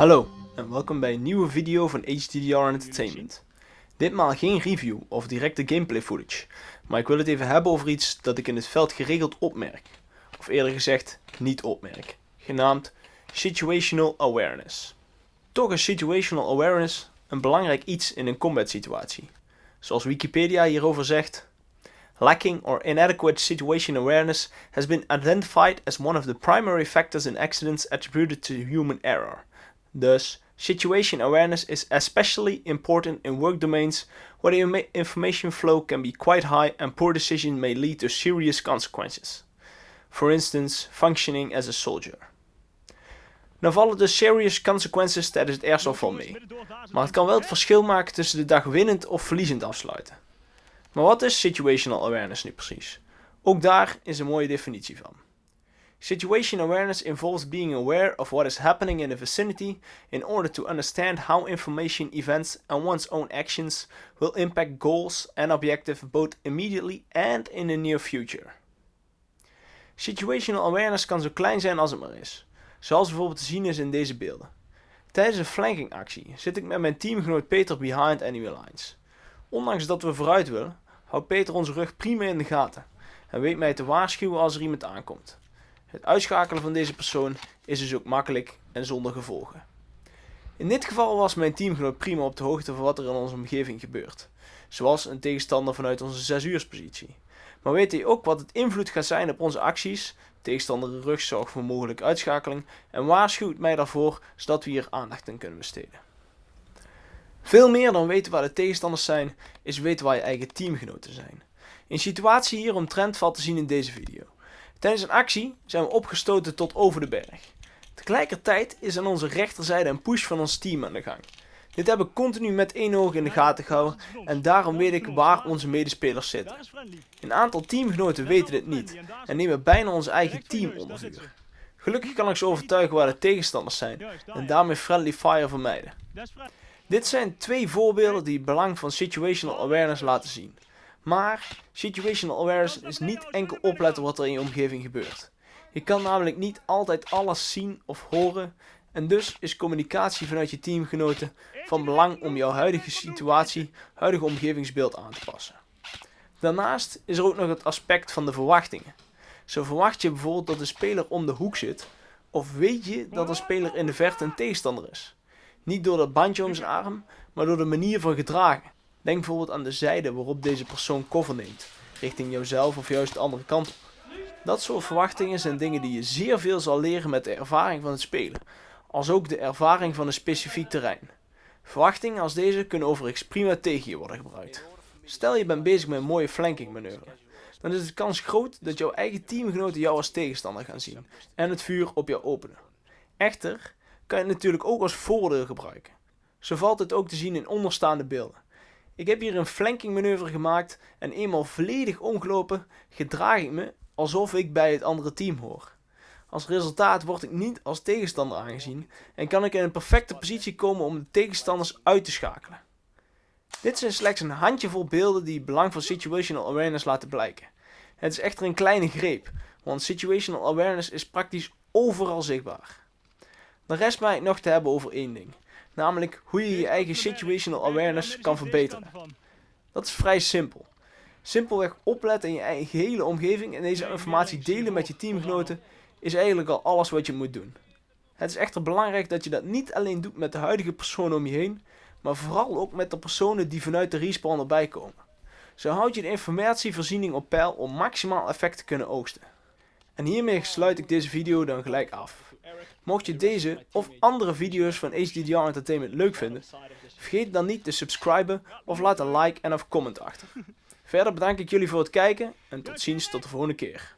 Hallo en welkom bij een nieuwe video van HDDR Entertainment. Ditmaal geen review of directe gameplay footage, maar ik wil het even hebben over iets dat ik in het veld geregeld opmerk. Of eerder gezegd, niet opmerk. Genaamd Situational Awareness. Toch is Situational Awareness een belangrijk iets in een combat situatie. Zoals Wikipedia hierover zegt, Lacking or inadequate situation awareness has been identified as one of the primary factors in accidents attributed to human error. Thus, situation awareness is especially important in work domains where the information flow can be quite high and poor decision may lead to serious consequences. For instance, functioning as a soldier. Nou vallen de serious consequences tijdens het wel mee, maar het kan wel het verschil maken tussen de dag winnend of verliezend afsluiten. Maar wat is situational awareness nu precies? Ook daar is een mooie definitie van. Situation awareness involves being aware of what is happening in the vicinity in order to understand how information, events and one's own actions will impact goals and objectives both immediately and in the near future. Situational awareness kan zo klein zijn als het maar is, zoals bijvoorbeeld te zien is in deze beelden. Tijdens een flanking actie zit ik met mijn teamgenoot Peter behind enemy lines. Ondanks dat we vooruit willen, houdt Peter onze rug prima in de gaten en weet mij te waarschuwen als er iemand aankomt. Het uitschakelen van deze persoon is dus ook makkelijk en zonder gevolgen. In dit geval was mijn teamgenoot prima op de hoogte van wat er in onze omgeving gebeurt, zoals een tegenstander vanuit onze 6 uurspositie. Maar weet hij ook wat het invloed gaat zijn op onze acties, tegenstander rug zorgt voor mogelijke uitschakeling en waarschuwt mij daarvoor zodat we hier aandacht aan kunnen besteden. Veel meer dan weten waar de tegenstanders zijn, is weten waar je eigen teamgenoten zijn. Een situatie hieromtrent valt te zien in deze video. Tijdens een actie zijn we opgestoten tot over de berg. Tegelijkertijd is aan onze rechterzijde een push van ons team aan de gang. Dit heb ik continu met één oog in de gaten gehouden en daarom weet ik waar onze medespelers zitten. Een aantal teamgenoten weten dit niet en nemen bijna ons eigen team onder vuur. Gelukkig kan ik ze overtuigen waar de tegenstanders zijn en daarmee friendly fire vermijden. Dit zijn twee voorbeelden die het belang van situational awareness laten zien. Maar situational awareness is niet enkel opletten wat er in je omgeving gebeurt. Je kan namelijk niet altijd alles zien of horen en dus is communicatie vanuit je teamgenoten van belang om jouw huidige situatie, huidige omgevingsbeeld aan te passen. Daarnaast is er ook nog het aspect van de verwachtingen. Zo verwacht je bijvoorbeeld dat de speler om de hoek zit, of weet je dat een speler in de verte een tegenstander is. Niet door dat bandje om zijn arm, maar door de manier van gedragen. Denk bijvoorbeeld aan de zijde waarop deze persoon cover neemt, richting jouzelf of juist de andere kant. Dat soort verwachtingen zijn dingen die je zeer veel zal leren met de ervaring van het spelen, als ook de ervaring van een specifiek terrein. Verwachtingen als deze kunnen overigens prima tegen je worden gebruikt. Stel je bent bezig met een mooie flanking manoeuvre, dan is de kans groot dat jouw eigen teamgenoten jou als tegenstander gaan zien en het vuur op jou openen. Echter kan je het natuurlijk ook als voordeel gebruiken. Zo valt het ook te zien in onderstaande beelden. Ik heb hier een flanking manoeuvre gemaakt en eenmaal volledig omgelopen gedraag ik me alsof ik bij het andere team hoor. Als resultaat word ik niet als tegenstander aangezien en kan ik in een perfecte positie komen om de tegenstanders uit te schakelen. Dit zijn slechts een handjevol beelden die het belang van situational awareness laten blijken. Het is echter een kleine greep, want situational awareness is praktisch overal zichtbaar. De rest mij nog te hebben over één ding. Namelijk hoe je je eigen situational awareness kan verbeteren. Dat is vrij simpel. Simpelweg opletten in je eigen gehele omgeving en deze informatie delen met je teamgenoten is eigenlijk al alles wat je moet doen. Het is echter belangrijk dat je dat niet alleen doet met de huidige personen om je heen, maar vooral ook met de personen die vanuit de respawn erbij komen. Zo houd je de informatievoorziening op peil om maximaal effect te kunnen oogsten. En hiermee sluit ik deze video dan gelijk af. Mocht je deze of andere video's van HDDR Entertainment leuk vinden, vergeet dan niet te subscriben of laat een like en of comment achter. Verder bedank ik jullie voor het kijken en tot ziens tot de volgende keer.